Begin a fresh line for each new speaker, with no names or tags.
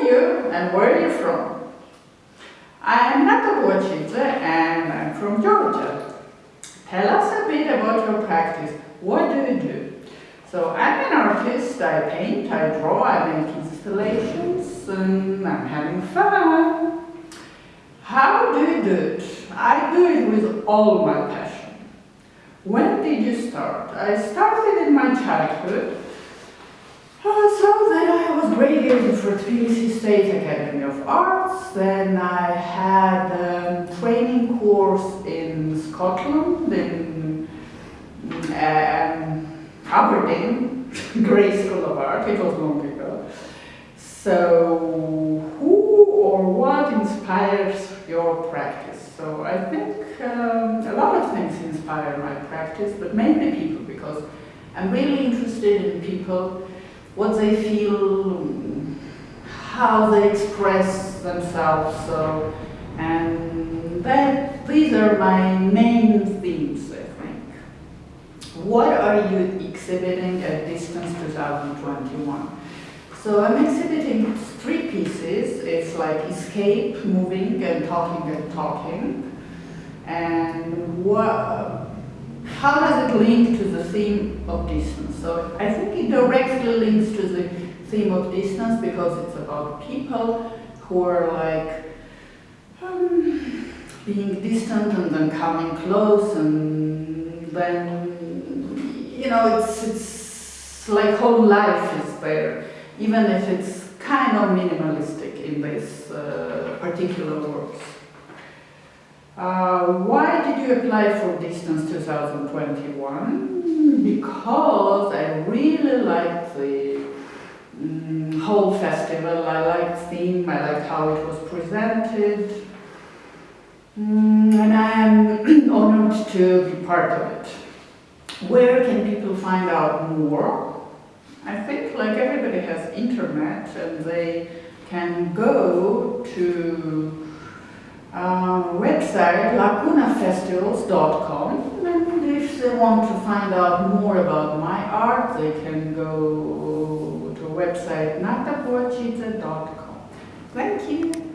are you and where are you from? I'm Nata Bochidze and I'm from Georgia. Tell us a bit about your practice. What do you do? So I'm an artist, I paint, I draw, I make installations, and I'm having fun. How do you do it? I do it with all my passion. When did you start? I started in my childhood. Uh, so then I graded for Tbilisi State Academy of Arts. Then I had a training course in Scotland, in um, Aberdeen, Gray School of Art. It was long ago. So who or what inspires your practice? So I think um, a lot of things inspire my practice, but mainly people because I'm really interested in people, what they feel, how they express themselves. So, and that these are my main themes, I think. What are you exhibiting at Distance 2021? So I'm exhibiting three pieces. It's like escape, moving, and talking and talking. And what, how does it link to the theme of distance? So I think it directly links to the theme of distance because it's about people who are like um, being distant and then coming close and then, you know, it's, it's like whole life is there even if it's kind of minimalistic in this uh, particular works. Uh, why did you apply for Distance 2021? Because I really liked the um, whole festival, I liked theme, I liked how it was presented, um, and I am honored to be part of it. Where can people find out more? I think like everybody has internet and they can go to uh, website lacunafestivals.com and if they want to find out more about my art they can go to website natabochidze.com. Thank you.